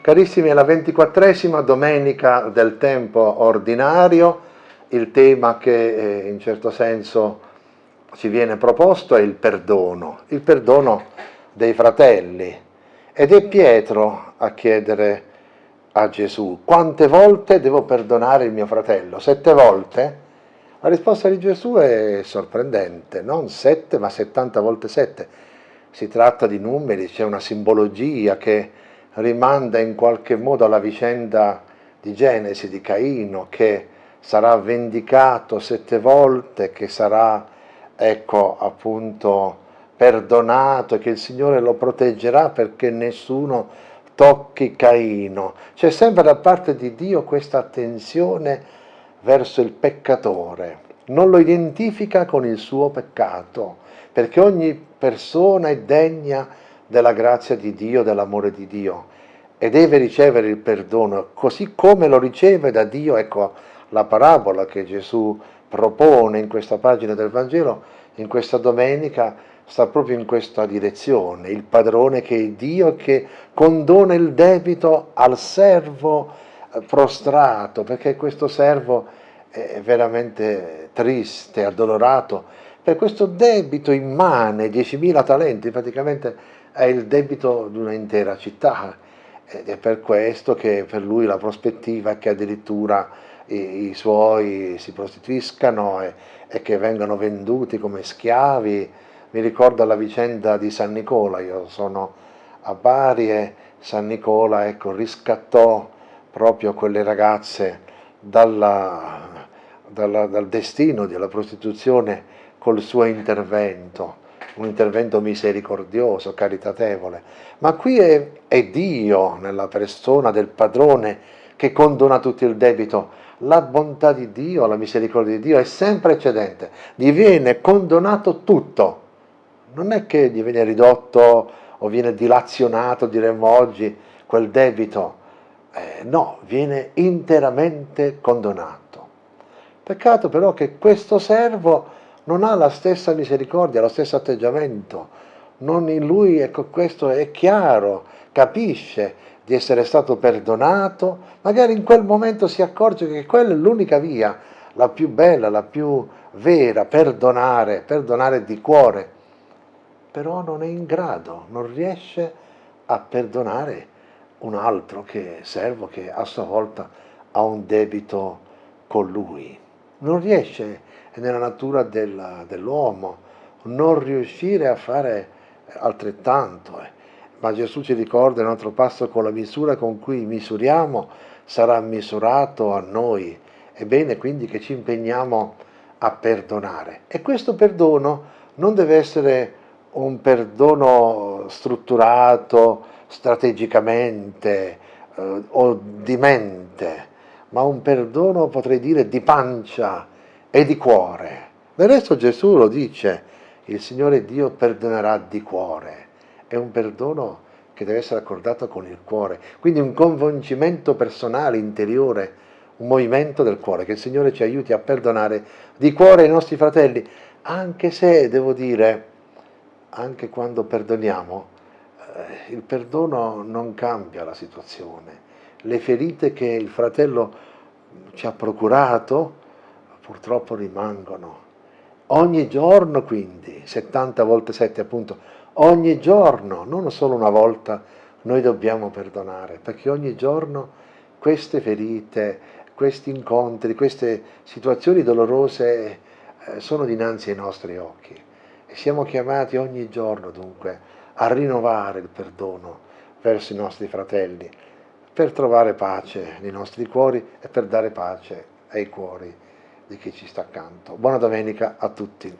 Carissimi, è la ventiquattresima domenica del tempo ordinario, il tema che eh, in certo senso ci viene proposto è il perdono, il perdono dei fratelli. Ed è Pietro a chiedere a Gesù, quante volte devo perdonare il mio fratello? Sette volte? La risposta di Gesù è sorprendente, non sette ma settanta volte sette. Si tratta di numeri, c'è una simbologia che rimanda in qualche modo alla vicenda di Genesi, di Caino, che sarà vendicato sette volte, che sarà, ecco, appunto, perdonato e che il Signore lo proteggerà perché nessuno tocchi Caino. C'è sempre da parte di Dio questa attenzione verso il peccatore, non lo identifica con il suo peccato, perché ogni persona è degna della grazia di Dio, dell'amore di Dio e deve ricevere il perdono, così come lo riceve da Dio, ecco la parabola che Gesù propone in questa pagina del Vangelo, in questa domenica, sta proprio in questa direzione, il padrone che è Dio che condona il debito al servo eh, prostrato, perché questo servo è veramente triste, addolorato, per questo debito immane, 10.000 talenti, praticamente è il debito di un'intera città ed è per questo che per lui la prospettiva è che addirittura i, i suoi si prostituiscano e, e, che vengano venduti come schiavi. Mi ricordo la vicenda di San Nicola, io sono a Bari e San Nicola ecco, riscattò proprio quelle ragazze dalla, dalla, dal destino della prostituzione col suo intervento un intervento misericordioso, caritatevole, ma qui è, è Dio nella persona del padrone che condona tutto il debito. La bontà di Dio, la misericordia di Dio è sempre eccedente, gli viene condonato tutto, non è che gli viene ridotto o viene dilazionato, diremmo oggi, quel debito, eh, no, viene interamente condonato. Peccato però che questo servo non ha la stessa misericordia, lo stesso atteggiamento. Non in lui, ecco, questo è chiaro, capisce di essere stato perdonato, magari in quel momento si accorge che quella è l'unica via, la più bella, la più vera, perdonare, perdonare di cuore. Però non è in grado, non riesce a perdonare un altro che servo che a sua volta ha un debito con lui. Non riesce è nella natura dell'uomo non riuscire a fare altrettanto. Eh. Ma Gesù ci ricorda in un altro passo con la misura con cui misuriamo sarà misurato a noi. È bene quindi che ci impegniamo a perdonare. E questo perdono non deve essere un perdono strutturato strategicamente eh, o di mente, ma un perdono potrei dire di pancia, e di cuore. Del resto Gesù lo dice, il Signore Dio perdonerà di cuore. È un perdono che deve essere accordato con il cuore. Quindi un convincimento personale, interiore, un movimento del cuore, che il Signore ci aiuti a perdonare di cuore i nostri fratelli, anche se, devo dire, anche quando perdoniamo, eh, il perdono non cambia la situazione. Le ferite che il fratello ci ha procurato, purtroppo rimangono. Ogni giorno quindi, 70 volte 7 appunto, ogni giorno, non solo una volta, noi dobbiamo perdonare, perché ogni giorno queste ferite, questi incontri, queste situazioni dolorose eh, sono dinanzi ai nostri occhi. E siamo chiamati ogni giorno dunque a rinnovare il perdono verso i nostri fratelli, per trovare pace nei nostri cuori e per dare pace ai cuori di chi ci sta accanto. Buona domenica a tutti.